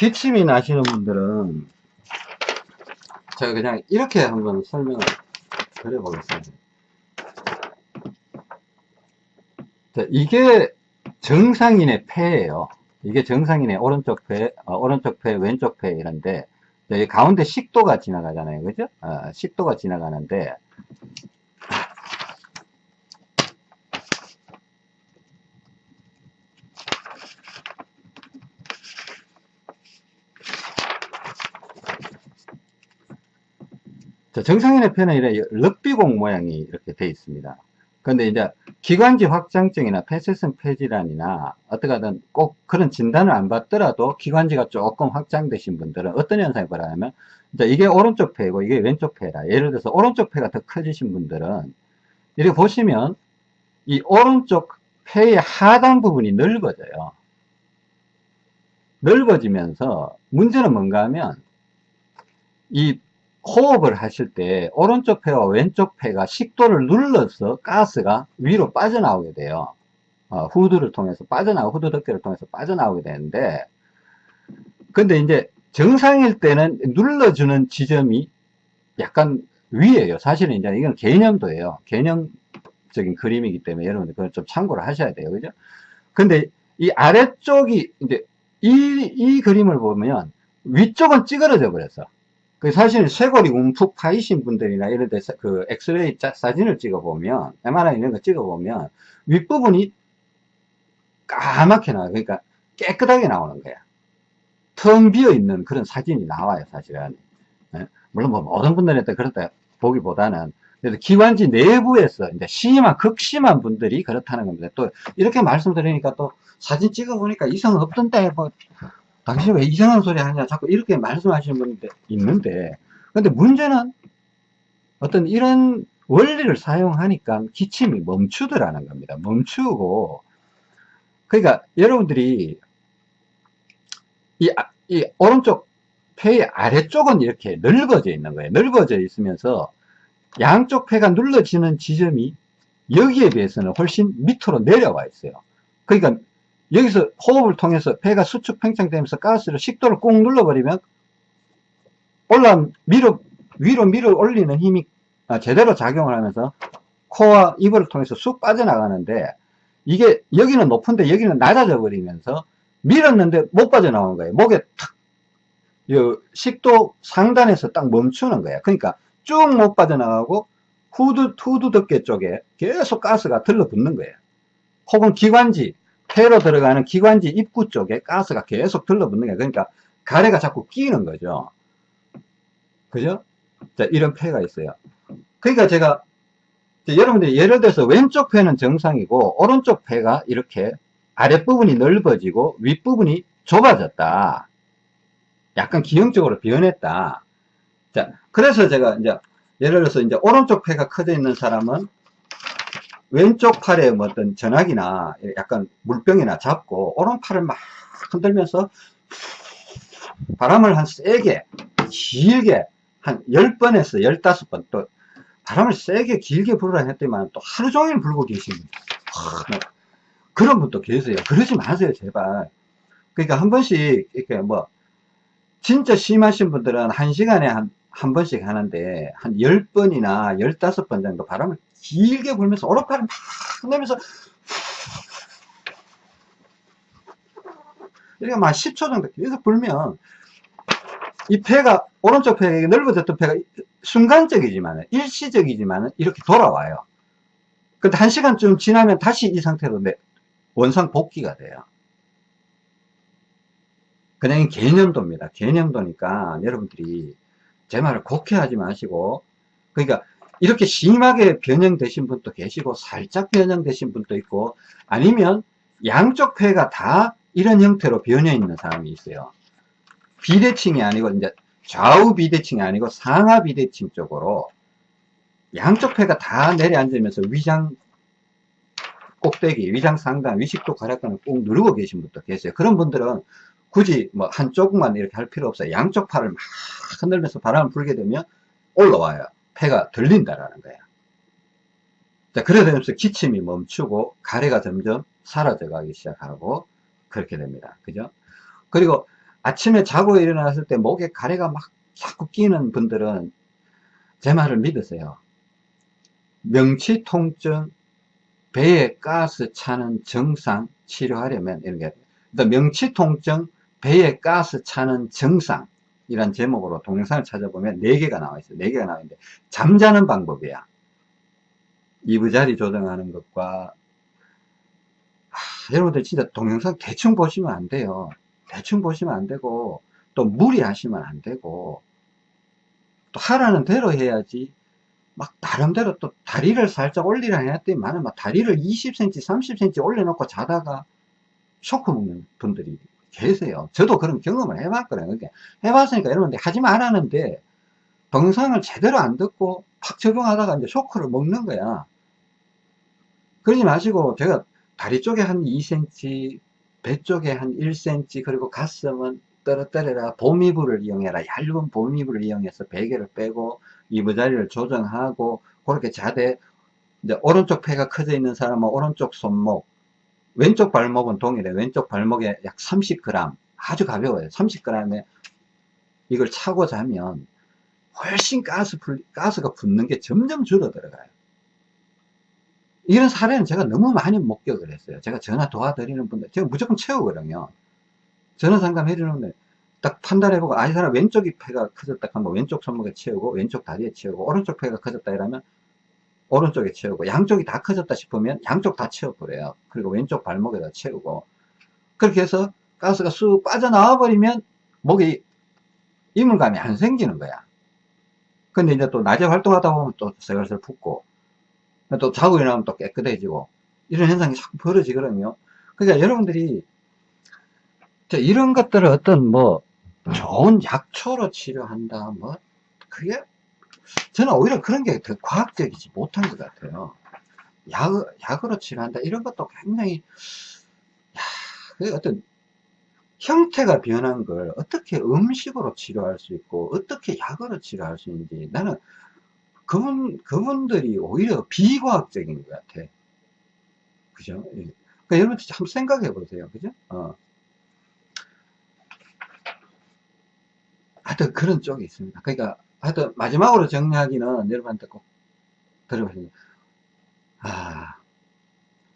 기침이 나시는 분들은 제가 그냥 이렇게 한번 설명을 드려보겠습니다. 자, 이게 정상인의 폐예요. 이게 정상인의 오른쪽 폐, 어, 오른쪽 폐, 왼쪽 폐 이런데 가운데 식도가 지나가잖아요. 그죠? 어, 식도가 지나가는데 자, 정상인의 폐는 이래 럭비공 모양이 이렇게 되어 있습니다. 근데 이제 기관지 확장증이나 폐쇄성 폐질환이나 어떻게든 꼭 그런 진단을 안 받더라도 기관지가 조금 확장되신 분들은 어떤 현상이 벌어냐면 이제 이게 오른쪽 폐고 이게 왼쪽 폐라 예를 들어서 오른쪽 폐가 더 커지신 분들은 이렇게 보시면 이 오른쪽 폐의 하단 부분이 넓어져요. 넓어지면서 문제는 뭔가 하면 이 호흡을 하실 때 오른쪽 폐와 왼쪽 폐가 식도를 눌러서 가스가 위로 빠져나오게 돼요. 어, 후드를 통해서 빠져나오고 후드 덮개를 통해서 빠져나오게 되는데 근데 이제 정상일 때는 눌러주는 지점이 약간 위에요. 사실은 이제 이건 개념도예요. 개념적인 그림이기 때문에 여러분들 그걸 좀 참고를 하셔야 돼요. 그죠? 근데 이 아래쪽이 이제 이, 이 그림을 보면 위쪽은 찌그러져 버렸어. 그 사실 쇄골이 움푹 파이신 분들이나 이런 데서 그 엑스레이 자, 사진을 찍어보면, MRI 이런 거 찍어보면, 윗부분이 까맣게 나와요. 그러니까 깨끗하게 나오는 거야. 텅 비어 있는 그런 사진이 나와요, 사실은. 예? 물론 뭐 모든 분들한테 그렇다 보기보다는, 그래서 기관지 내부에서 이제 심한, 극심한 분들이 그렇다는 겁니다. 또 이렇게 말씀드리니까 또 사진 찍어보니까 이상 없던데, 뭐, 당신 왜 이상한 소리 하냐 자꾸 이렇게 말씀하시는 분들 있는데 근데 문제는 어떤 이런 원리를 사용하니까 기침이 멈추더라는 겁니다. 멈추고. 그러니까 여러분들이 이, 아, 이 오른쪽 폐의 아래쪽은 이렇게 넓어져 있는 거예요. 넓어져 있으면서 양쪽 폐가 눌러지는 지점이 여기에 비해서는 훨씬 밑으로 내려와 있어요. 그러니까 여기서 호흡을 통해서 폐가 수축 팽창되면서 가스를 식도를 꾹 눌러버리면 올라 밀어 위로 밀어 올리는 힘이 아, 제대로 작용을 하면서 코와 입을 통해서 쑥 빠져나가는데 이게 여기는 높은데 여기는 낮아져 버리면서 밀었는데 못 빠져나오는 거예요. 목에 탁 식도 상단에서 딱 멈추는 거예요. 그러니까 쭉 못 빠져나가고 후드 후드 덮개 쪽에 계속 가스가 들러붙는 거예요. 혹은 기관지 폐로 들어가는 기관지 입구 쪽에 가스가 계속 들러붙는 게 그러니까 가래가 자꾸 끼는 거죠. 그죠? 자, 이런 폐가 있어요. 그러니까 제가 여러분들이 예를 들어서 왼쪽 폐는 정상이고 오른쪽 폐가 이렇게 아랫부분이 넓어지고 윗부분이 좁아졌다. 약간 기형적으로 변했다. 자, 그래서 제가 이제 예를 들어서 이제 오른쪽 폐가 커져 있는 사람은 왼쪽 팔에 뭐 어떤 전화기나 약간 물병이나 잡고 오른팔을 막 흔들면서 바람을 한 세게 길게 한 10번에서 15번 또 바람을 세게 길게 불으라 했더니만 또 하루 종일 불고 계십니다 그런 분도 계세요. 그러지 마세요 제발. 그러니까 한 번씩 이렇게 뭐 진짜 심하신 분들은 한 시간에 한, 한 번씩 하는데 한 10번이나 15번 정도 바람을 길게 불면서 오른팔을 막 내면서 이렇게 막 10초 정도 계속 불면 이 폐가 오른쪽 폐가 넓어졌던 폐가 순간적이지만 일시적이지만 이렇게 돌아와요. 근데 한 시간쯤 지나면 다시 이 상태로 원상 복귀가 돼요. 그냥 개념도입니다. 개념도니까 여러분들이 제 말을 곡해하지 마시고 그러니까 이렇게 심하게 변형되신 분도 계시고 살짝 변형되신 분도 있고 아니면 양쪽 폐가 다 이런 형태로 변해 있는 사람이 있어요. 비대칭이 아니고 이제 좌우 비대칭이 아니고 상하 비대칭 쪽으로 양쪽 폐가 다 내려앉으면서 위장 꼭대기, 위장 상단, 위식도 가락근을 꾹 누르고 계신 분도 계세요. 그런 분들은 굳이 뭐 한쪽만 이렇게 할 필요 없어요. 양쪽 팔을 막 흔들면서 바람을 불게 되면 올라와요. 폐가 들린다라는 거예요. 자, 그러면서 기침이 멈추고 가래가 점점 사라져 가기 시작하고 그렇게 됩니다. 그죠? 그리고 아침에 자고 일어났을 때 목에 가래가 막 자꾸 끼는 분들은 제 말을 믿으세요. 명치 통증, 배에 가스 차는 증상 치료하려면 이렇게 명치 통증, 배에 가스 차는 증상 이란 제목으로 동영상을 찾아보면 4개가 나와 있어요. 4개가 나와 있는데 잠자는 방법이야. 이부 자리 조정하는 것과 하, 여러분들 진짜 동영상 대충 보시면 안 돼요. 대충 보시면 안 되고 또 무리하시면 안 되고 또 하라는 대로 해야지 막 나름대로 또 다리를 살짝 올리라 했더니만 막 다리를 20cm 30cm 올려놓고 자다가 쇼크 먹는 분들이 계세요. 저도 그런 경험을 해봤거든요. 그러니까 해봤으니까 여러분들 하지 말라는데 동영상을 제대로 안 듣고 팍 적용하다가 이제 쇼크를 먹는 거야. 그러지 마시고 제가 다리 쪽에 한 2cm 배 쪽에 한 1cm 그리고 가슴은 떨어뜨려라 보미부를 이용해라 얇은 보미부를 이용해서 베개를 빼고 이부자리를 조정하고 그렇게 자대. 이제 오른쪽 폐가 커져 있는 사람은 오른쪽 손목 왼쪽 발목은 동일해. 왼쪽 발목에 약 30g 아주 가벼워요. 30g에 이걸 차고 자면 훨씬 가스 풀, 가스가 붙는 게 점점 줄어들어가요. 이런 사례는 제가 너무 많이 목격을 했어요. 제가 전화 도와드리는 분들 제가 무조건 채우거든요. 전화 상담 해 주는데 딱 판단해보고 아이 사람 왼쪽 이 폐가 커졌다. 하면 왼쪽 손목에 채우고 왼쪽 다리에 채우고 오른쪽 폐가 커졌다 이러면 오른쪽에 채우고 양쪽이 다 커졌다 싶으면 양쪽 다 채워버려요. 그리고 왼쪽 발목에다 채우고. 그렇게 해서 가스가 쑥 빠져나와 버리면 목에 이물감이 안 생기는 거야. 근데 이제 또 낮에 활동하다 보면 또 새글새글 붓고 또 자고 일어나면 또 깨끗해지고 이런 현상이 자꾸 벌어지거든요. 그러니까 여러분들이 이런 것들을 어떤 뭐 좋은 약초로 치료한다 뭐 그게 저는 오히려 그런 게 더 과학적이지 못한 것 같아요 약, 약으로 치료한다 이런 것도 굉장히 야, 그 어떤 형태가 변한 걸 어떻게 음식으로 치료할 수 있고 어떻게 약으로 치료할 수 있는지 나는 그분, 그분들이 오히려 비과학적인 것 같아 그죠? 예. 그러니까 여러분 한번 생각해 보세요 그죠? 어. 하여튼 그런 쪽이 있습니다. 그러니까 하여튼 마지막으로 정리하기는 여러분한테 꼭 들어보세요. 아,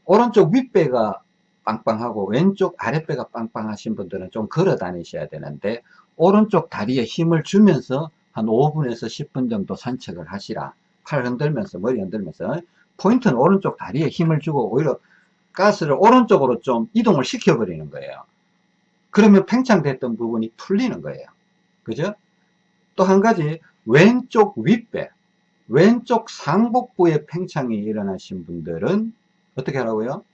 오른쪽 윗배가 빵빵하고 왼쪽 아랫배가 빵빵하신 분들은 좀 걸어 다니셔야 되는데 오른쪽 다리에 힘을 주면서 한 5분에서 10분 정도 산책을 하시라. 팔 흔들면서 머리 흔들면서 포인트는 오른쪽 다리에 힘을 주고 오히려 가스를 오른쪽으로 좀 이동을 시켜 버리는 거예요. 그러면 팽창됐던 부분이 풀리는 거예요. 그죠? 또 한 가지 왼쪽 윗배 왼쪽 상복부에 팽창이 일어나신 분들은 어떻게 하라고요?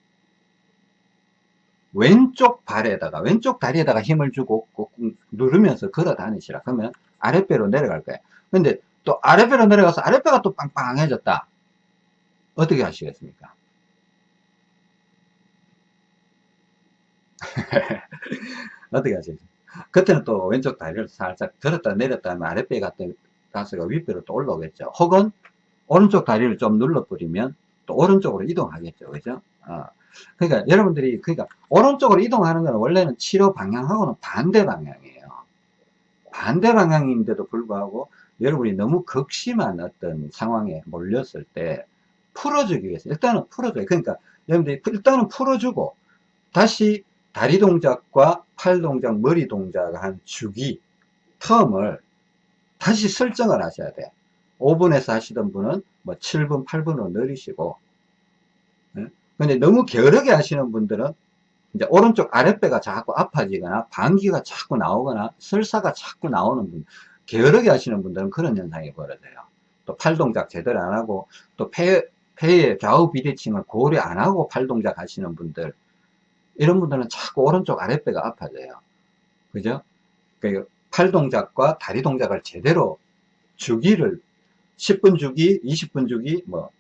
왼쪽 발에다가 왼쪽 다리에다가 힘을 주고 꾹 누르면서 걸어 다니시라. 그러면 아랫배로 내려갈 거예요. 근데 또 아랫배로 내려가서 아랫배가 또 빵빵해졌다. 어떻게 하시겠습니까? 어떻게 하시겠습니까? 그때는 또 왼쪽 다리를 살짝 들었다 내렸다 하면 아랫배 같은 가스가 윗배로 또 올라오겠죠. 혹은 오른쪽 다리를 좀 눌러버리면 또 오른쪽으로 이동하겠죠. 그죠? 어. 그러니까 여러분들이 그러니까 오른쪽으로 이동하는 것은 원래는 치료 방향하고는 반대 방향이에요. 반대 방향인데도 불구하고 여러분이 너무 극심한 어떤 상황에 몰렸을 때 풀어주기 위해서 일단은 풀어줘요. 그러니까 여러분들이 일단은 풀어주고 다시 다리 동작과 팔 동작, 머리 동작 한 주기, 텀을 다시 설정을 하셔야 돼요. 5분에서 하시던 분은 뭐 7분, 8분으로 늘리시고, 예? 근데 너무 게으르게 하시는 분들은 이제 오른쪽 아랫배가 자꾸 아파지거나 방귀가 자꾸 나오거나 설사가 자꾸 나오는 분, 게으르게 하시는 분들은 그런 현상이 벌어져요. 또 팔 동작 제대로 안 하고, 또 폐, 폐의 좌우 비대칭을 고려 안 하고 팔 동작 하시는 분들, 이런 분들은 자꾸 오른쪽 아랫배가 아파져요. 그죠? 그 팔 동작과 다리 동작을 제대로 주기를 10분 주기, 20분 주기, 뭐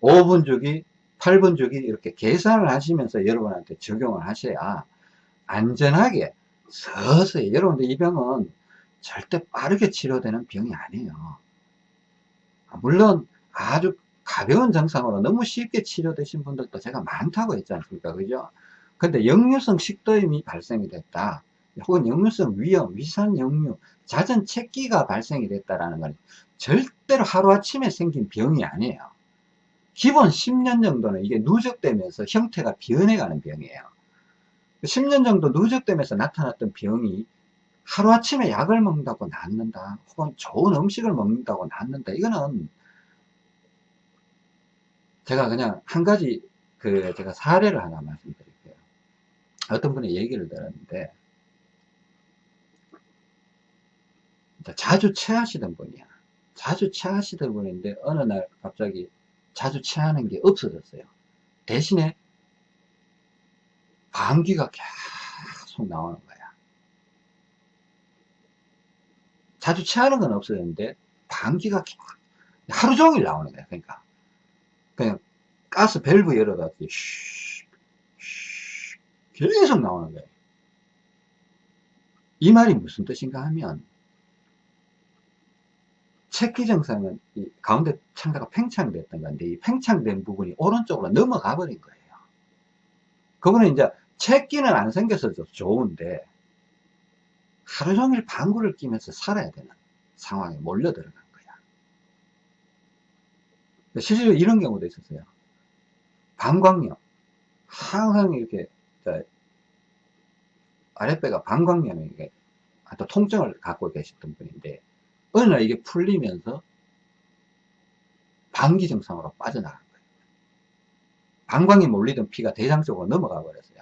5분 주기, 8분 주기 이렇게 계산을 하시면서 여러분한테 적용을 하셔야 안전하게 서서히 여러분들 이 병은 절대 빠르게 치료되는 병이 아니에요. 물론 아주 가벼운 증상으로 너무 쉽게 치료되신 분들도 제가 많다고 했지 않습니까? 그죠? 근데 역류성 식도염이 발생이 됐다. 혹은 역류성 위염, 위산 역류, 잦은 체기가 발생이 됐다라는 건 절대로 하루아침에 생긴 병이 아니에요. 기본 10년 정도는 이게 누적되면서 형태가 변해가는 병이에요. 10년 정도 누적되면서 나타났던 병이 하루아침에 약을 먹는다고 낫는다. 혹은 좋은 음식을 먹는다고 낫는다. 이거는 제가 그냥 한 가지 그 제가 사례를 하나 말씀드릴게요. 어떤 분의 얘기를 들었는데 자주 체하시던 분이야. 자주 체하시던 분인데 어느 날 갑자기 자주 체하는 게 없어졌어요. 대신에 감기가 계속 나오는 거야. 자주 체하는 건 없어졌는데 감기가 하루 종일 나오는 거야. 그러니까 그냥 가스 밸브 열어놨더니 계속 나오는 거예요. 이 말이 무슨 뜻인가 하면 체기 증상은 가운데 창자가 팽창됐던 건데 이 팽창된 부분이 오른쪽으로 넘어가 버린 거예요. 그거는 이제 체기는 안 생겨서 좋은데 하루 종일 방구를 끼면서 살아야 되는 상황에 몰려 들어간 거야. 실제로 이런 경우도 있었어요. 방광염. 항상 이렇게 아랫배가 방광염에 또 통증을 갖고 계셨던 분인데 어느 날 이게 풀리면서 방기 증상으로 빠져나간 거예요. 방광에 몰리던 피가 대장 쪽으로 넘어가 버렸어요.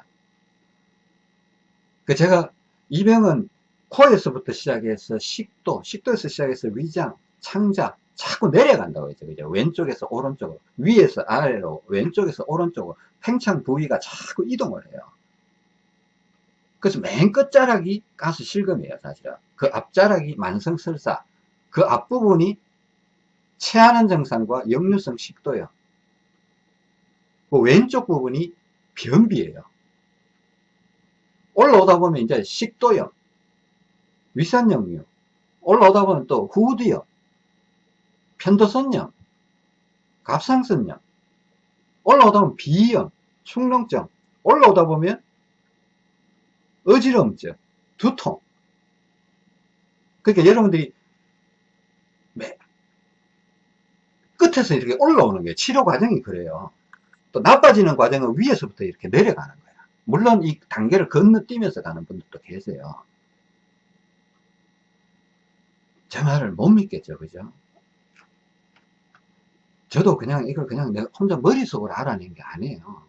그 제가 이 병은 코에서부터 시작해서 식도, 식도에서 시작해서 위장, 창자, 자꾸 내려간다고 했죠. 그죠? 왼쪽에서 오른쪽으로, 위에서 아래로, 왼쪽에서 오른쪽으로, 팽창 부위가 자꾸 이동을 해요. 그래서 맨 끝자락이 가스 실금이에요, 사실은. 그 앞자락이 만성설사, 그 앞부분이 체하는 증상과 역류성 식도요. 그 왼쪽 부분이 변비예요. 올라오다 보면 이제 식도염, 위산역류, 올라오다 보면 또 후두염, 편도선염, 갑상선염, 올라오다 보면 비염, 충농증, 올라오다 보면 어지러움증, 두통. 그러니까 여러분들이 끝에서 이렇게 올라오는 게 치료 과정이 그래요. 또 나빠지는 과정은 위에서부터 이렇게 내려가는 거야. 물론 이 단계를 건너뛰면서 가는 분들도 계세요. 제 말을 못 믿겠죠. 그죠? 저도 그냥 이걸 그냥 내가 혼자 머릿속으로 알아낸 게 아니에요.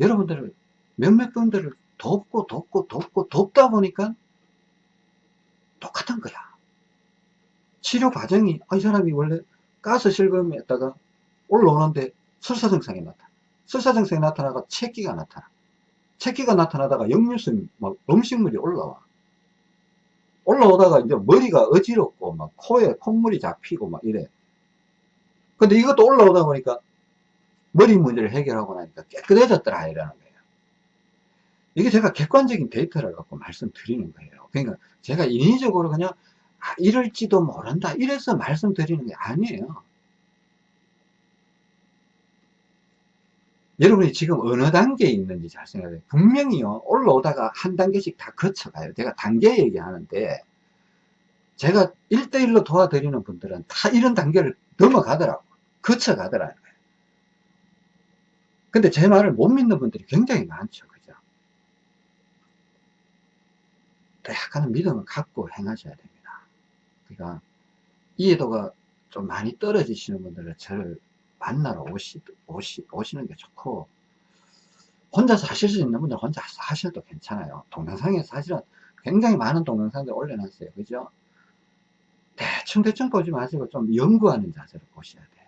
여러분들을 몇몇 분들을 돕고 돕고 돕고 돕다 보니까 똑같은 거야. 치료 과정이 아, 이 사람이 원래 가스 실금에다가 올라오는데 설사 증상이 나타나. 설사 증상이 나타나가 체기가 나타나. 체기가 나타나다가 역류성 막 음식물이 올라와. 올라오다가 이제 머리가 어지럽고 막 코에 콧물이 잡히고 막 이래. 근데 이것도 올라오다 보니까 머리 문제를 해결하고 나니까 깨끗해졌더라 이라는 거예요. 이게 제가 객관적인 데이터를 갖고 말씀드리는 거예요. 그러니까 제가 인위적으로 그냥 아, 이럴지도 모른다. 이래서 말씀드리는 게 아니에요. 여러분이 지금 어느 단계에 있는지 잘 생각해요. 분명히요, 올라오다가 한 단계씩 다 거쳐가요. 제가 단계 얘기하는데, 제가 1대1로 도와드리는 분들은 다 이런 단계를 넘어가더라고. 거쳐가더라고요. 근데 제 말을 못 믿는 분들이 굉장히 많죠. 그죠? 약간은 믿음을 갖고 행하셔야 됩니다. 그러니까 이해도가 좀 많이 떨어지시는 분들은 저를 만나러 오시, 오시, 오시는 게 좋고 혼자서 하실 수 있는 분들 혼자 하셔도 괜찮아요. 동영상에 사실은 굉장히 많은 동영상들 올려놨어요. 그죠? 대충 대충 보지 마시고 좀 연구하는 자세로 보셔야 돼요.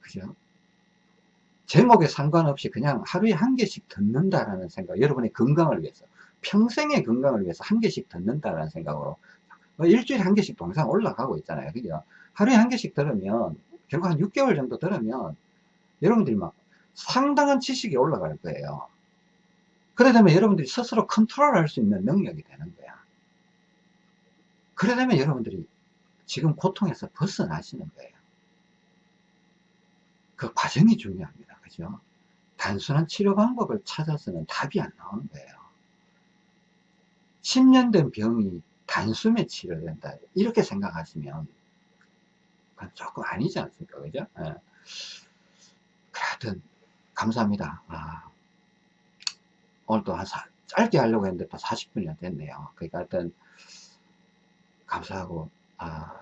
그죠? 제목에 상관없이 그냥 하루에 한 개씩 듣는다라는 생각, 여러분의 건강을 위해서, 평생의 건강을 위해서 한 개씩 듣는다라는 생각으로 뭐 일주일에 한 개씩 동영상 올라가고 있잖아요. 그죠? 하루에 한 개씩 들으면, 결국 한 6개월 정도 들으면, 여러분들이 막 상당한 지식이 올라갈 거예요. 그래 되면 여러분들이 스스로 컨트롤 할 수 있는 능력이 되는 거야. 그래 되면 여러분들이 지금 고통에서 벗어나시는 거예요. 그 과정이 중요합니다. 그죠? 단순한 치료 방법을 찾아서는 답이 안 나오는 거예요. 10년 된 병이 단숨에 치료된다. 이렇게 생각하시면 그건 조금 아니지 않습니까? 그죠? 예. 하여튼 감사합니다. 아, 오늘도 한 사, 짧게 하려고 했는데 또 40분이나 됐네요. 그러니까 하여튼 감사하고 아,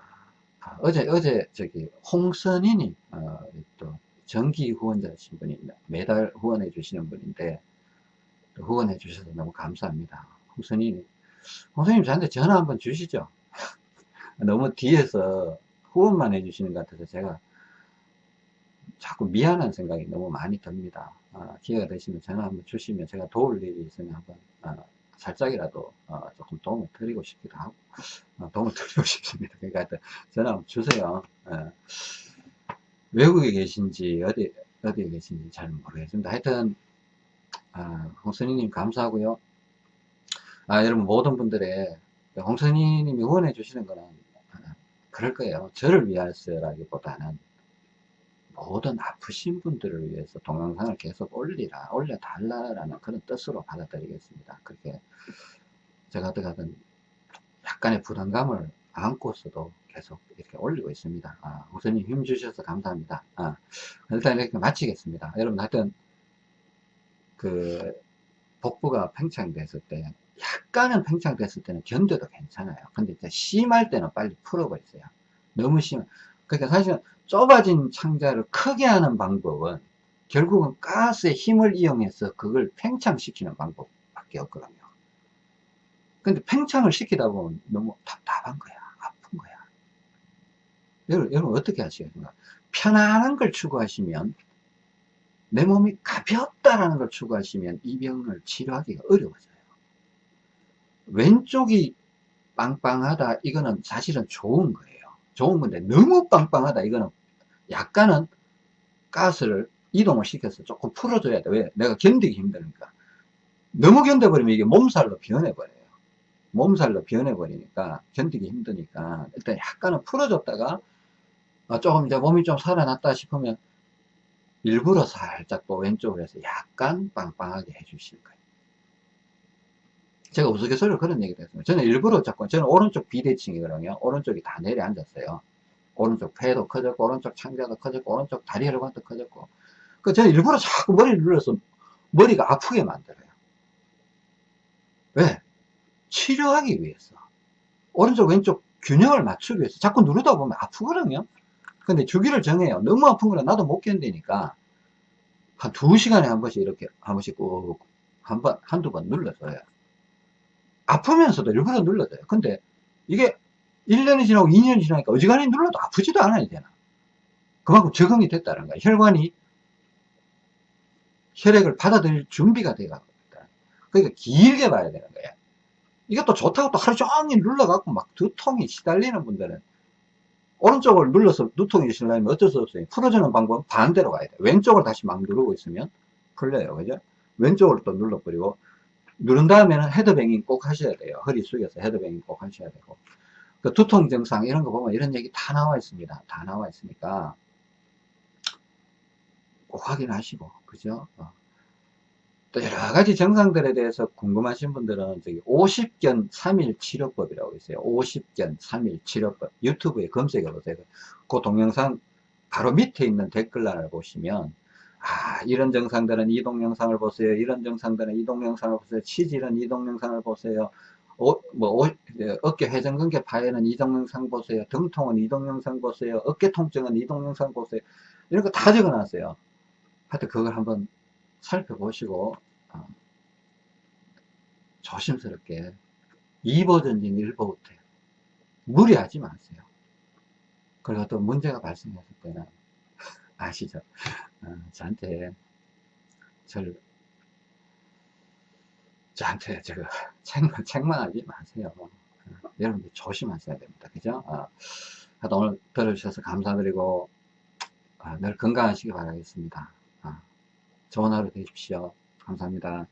아, 어제 어제 저기 홍선인이 어, 또 정기 후원자신 분이 매달 후원해 주시는 분인데 후원해 주셔서 너무 감사합니다. 홍선인이 홍선님 저한테 전화 한번 주시죠. 너무 뒤에서 후원만 해주시는 것 같아서 제가 자꾸 미안한 생각이 너무 많이 듭니다. 아, 기회가 되시면 전화 한번 주시면 제가 도울 일이 있으면 한번 아, 살짝이라도 어, 조금 도움을 드리고 싶기도 하고 어, 도움을 드리고 싶습니다. 그러니까 하여튼 전화 한번 주세요. 예. 외국에 계신지 어디 어디에 계신지 잘 모르겠습니다. 하여튼 아, 홍선희님 감사하고요. 아, 여러분 모든 분들의 홍선희님이 후원해 주시는 거는 아, 그럴 거예요. 저를 위해서라기보다는 모든 아프신 분들을 위해서 동영상을 계속 올리라, 올려달라라는 그런 뜻으로 받아들이겠습니다. 그렇게 제가 어떻게든 약간의 부담감을 안고서도 계속 이렇게 올리고 있습니다. 아, 우선님 힘 주셔서 감사합니다. 아, 일단 이렇게 마치겠습니다. 여러분 하여튼 그 복부가 팽창됐을 때 약간은 팽창됐을 때는 견뎌도 괜찮아요. 근데 이제 심할 때는 빨리 풀어버리세요. 너무 심, 그러니까 사실은 좁아진 창자를 크게 하는 방법은 결국은 가스의 힘을 이용해서 그걸 팽창시키는 방법밖에 없거든요. 근데 팽창을 시키다 보면 너무 답답한 거야. 아픈 거야. 여러분, 여러분 어떻게 하시겠습니까? 편안한 걸 추구하시면 내 몸이 가볍다라는 걸 추구하시면 이 병을 치료하기가 어려워져요. 왼쪽이 빵빵하다 이거는 사실은 좋은 거예요. 좋은 건데 너무 빵빵하다 이거는 약간은 가스를 이동을 시켜서 조금 풀어줘야 돼. 왜? 내가 견디기 힘드니까. 너무 견뎌버리면 이게 몸살로 변해버려요. 몸살로 변해버리니까 견디기 힘드니까 일단 약간은 풀어줬다가 아, 조금 이제 몸이 좀 살아났다 싶으면 일부러 살짝 또 왼쪽으로 해서 약간 빵빵하게 해주실 거예요. 제가 우스갯소리로 그런 얘기를 했습니다. 저는 일부러 자꾸, 저는 오른쪽 비대칭이거든요. 오른쪽이 다 내려앉았어요. 오른쪽 폐도 커졌고, 오른쪽 창자도 커졌고, 오른쪽 다리 혈관도 커졌고. 그 저는 일부러 자꾸 머리를 눌러서 머리가 아프게 만들어요. 왜? 치료하기 위해서. 오른쪽, 왼쪽 균형을 맞추기 위해서. 자꾸 누르다 보면 아프거든요. 근데 주기를 정해요. 너무 아픈 거라 나도 못 견디니까. 한 두 시간에 한 번씩 이렇게, 한 번씩 꼭, 한 번, 한두 번 눌러줘요. 아프면서도 일부러 눌러줘요. 근데 이게 1년이 지나고 2년이 지나니까 어지간히 눌러도 아프지도 않아야 되나. 그만큼 적응이 됐다는 거야. 혈관이 혈액을 받아들일 준비가 돼가고 그러니까 길게 봐야 되는 거야. 이것도 좋다고 또 하루 종일 눌러갖고 막 두통이 시달리는 분들은 오른쪽을 눌러서 두통이 시달리면 어쩔 수 없어요. 풀어주는 방법은 반대로 가야 돼. 왼쪽을 다시 막 누르고 있으면 풀려요. 그죠? 왼쪽으로 또 눌러버리고 누른 다음에는 헤드뱅잉 꼭 하셔야 돼요. 허리 숙여서 헤드뱅잉 꼭 하셔야 되고. 그 두통 증상 이런 거 보면 이런 얘기 다 나와 있습니다. 다 나와 있으니까 꼭 확인하시고, 그죠? 어. 또 여러 가지 증상들에 대해서 궁금하신 분들은 저기 50견 3일 치료법이라고 있어요. 50견 3일 치료법. 유튜브에 검색해 보세요. 그 동영상 바로 밑에 있는 댓글란을 보시면 아, 이런 증상들은 이 동 영상을 보세요. 이런 증상들은 이 동 영상을 보세요. 치질은 이 동 영상을 보세요. 어, 뭐, 어, 어깨 회전근개 파열은 이 동 영상 보세요. 등통은 이 동 영상 보세요. 어깨 통증은 이 동 영상 보세요. 이런 거 다 적어 놨어요. 하여튼 그걸 한번 살펴보시고, 어, 조심스럽게 2버전진 1버부터 무리하지 마세요. 그리고 또 문제가 발생했을 때는 아시죠? 어, 저한테 절 저한테 저거 책망, 책망하지 마세요. 어, 여러분들 조심하셔야 됩니다. 그죠? 어, 하여튼 오늘 들어주셔서 감사드리고 어, 늘 건강하시기 바라겠습니다. 어, 좋은 하루 되십시오. 감사합니다.